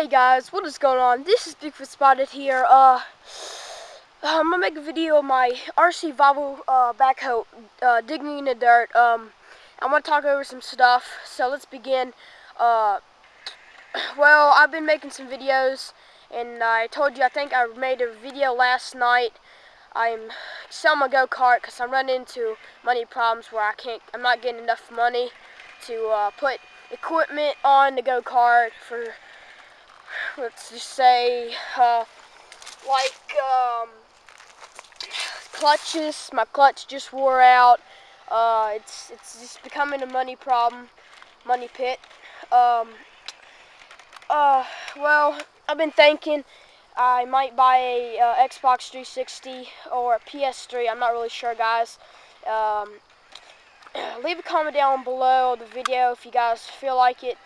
Hey guys, what is going on? This is Bigfoot Spotted here. Uh, I'm gonna make a video of my RC Volvo uh, backhoe uh, digging in the dirt. Um, I'm gonna talk over some stuff. So let's begin. Uh, well, I've been making some videos, and I told you I think I made a video last night. I'm selling my go kart because I'm running into money problems where I can't. I'm not getting enough money to uh, put equipment on the go kart for let's just say, uh, like, um, clutches. My clutch just wore out. Uh, it's, it's just becoming a money problem, money pit. Um, uh, well, I've been thinking I might buy a uh, Xbox 360 or a PS3. I'm not really sure, guys. Um, leave a comment down below the video if you guys feel like it.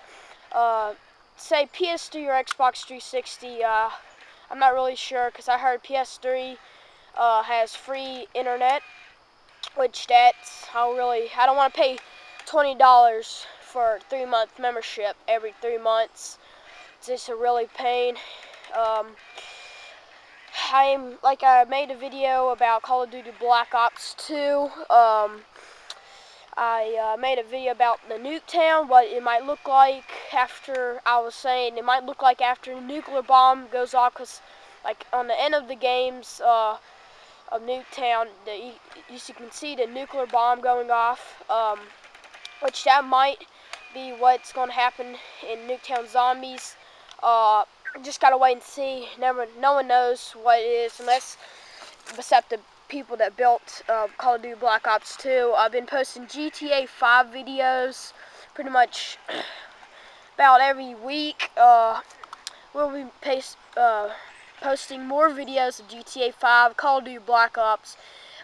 Uh, say PS3 or Xbox 360. Uh, I'm not really sure because I heard PS3 uh, has free internet, which that's I don't really I don't want to pay twenty dollars for three month membership every three months. It's just a really pain. Um, I'm like I made a video about Call of Duty Black Ops 2. Um, I uh, made a video about the Nuketown, what it might look like after, I was saying, it might look like after a nuclear bomb goes off, because, like, on the end of the games uh, of Nuketown, the, you, you can see the nuclear bomb going off, um, which that might be what's going to happen in Nuketown Zombies. Uh, just gotta wait and see. Never, no one knows what it is unless, except the people that built uh, Call of Duty Black Ops 2. I've been posting GTA 5 videos pretty much about every week. Uh, we'll be paste, uh, posting more videos of GTA 5, Call of Duty Black Ops,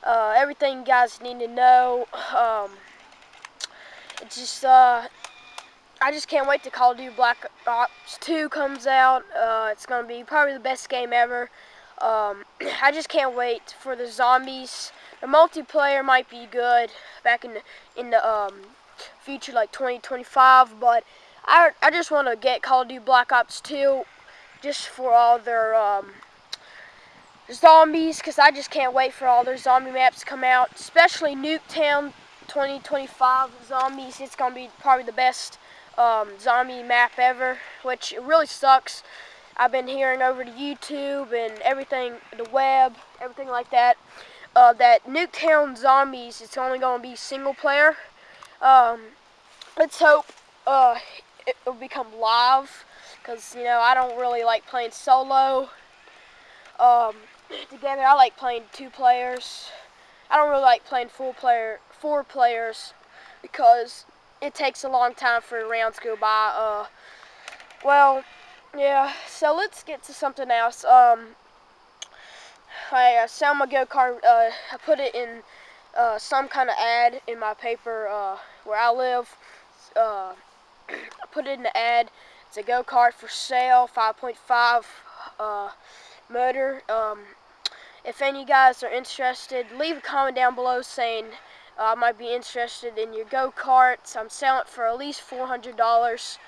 uh, everything you guys need to know. Um, it's just, uh, I just can't wait to Call of Duty Black Ops 2 comes out. Uh, it's going to be probably the best game ever. Um, I just can't wait for the zombies. The multiplayer might be good back in the, in the um, future, like 2025, but I, I just want to get Call of Duty Black Ops 2 just for all their um, zombies, because I just can't wait for all their zombie maps to come out, especially Nuketown 2025 zombies. It's going to be probably the best um, zombie map ever, which it really sucks I've been hearing over to YouTube and everything, the web, everything like that, uh, that Nuketown Zombies is only going to be single player. Um, let's hope uh, it will become live, because, you know, I don't really like playing solo. Um, together, I like playing two players. I don't really like playing full player, four players, because it takes a long time for rounds to go by. Uh, well, yeah, so let's get to something else. Um, I uh, sell my go-kart, uh, I put it in uh, some kind of ad in my paper uh, where I live. Uh, I put it in the ad. It's a go-kart for sale, 5.5 uh, motor. Um, if any guys are interested, leave a comment down below saying I might be interested in your go-karts. I'm selling it for at least $400.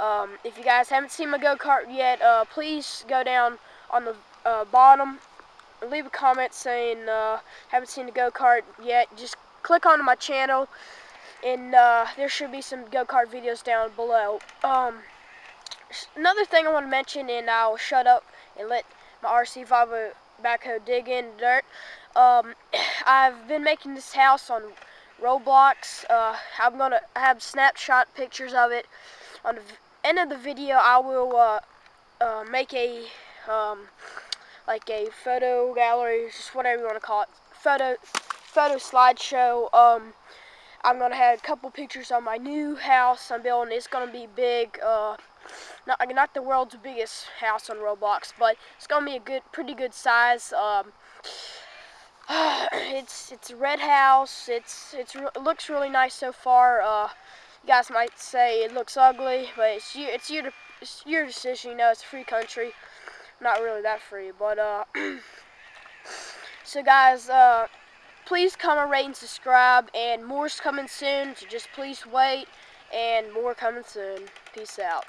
Um, if you guys haven't seen my go-kart yet, uh, please go down on the uh, bottom, leave a comment saying uh, haven't seen the go-kart yet. Just click on my channel, and uh, there should be some go-kart videos down below. Um, another thing I want to mention, and I'll shut up and let my RC Volvo backhoe dig in dirt. Um, I've been making this house on Roblox. Uh, I'm gonna have snapshot pictures of it on the end of the video, I will uh, uh, make a um, like a photo gallery, just whatever you want to call it, photo photo slideshow. Um, I'm gonna have a couple pictures on my new house I'm building. It's gonna be big. Uh, not not the world's biggest house on Roblox, but it's gonna be a good, pretty good size. Um, it's it's a red house. It's it's it looks really nice so far. Uh, you guys might say it looks ugly, but it's you, it's your, it's your decision. You know, it's a free country. Not really that free, but uh. so guys, uh, please comment, rate, and subscribe. And more's coming soon, so just please wait. And more coming soon. Peace out.